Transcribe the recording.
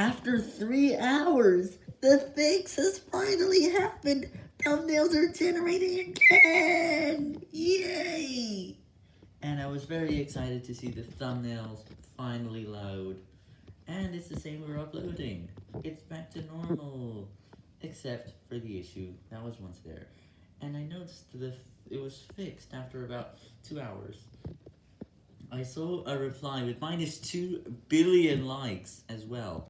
After three hours, the fix has finally happened. Thumbnails are generating again. Yay! And I was very excited to see the thumbnails finally load. And it's the same we're uploading. It's back to normal. Except for the issue that was once there. And I noticed the it was fixed after about two hours. I saw a reply with minus 2 billion likes as well.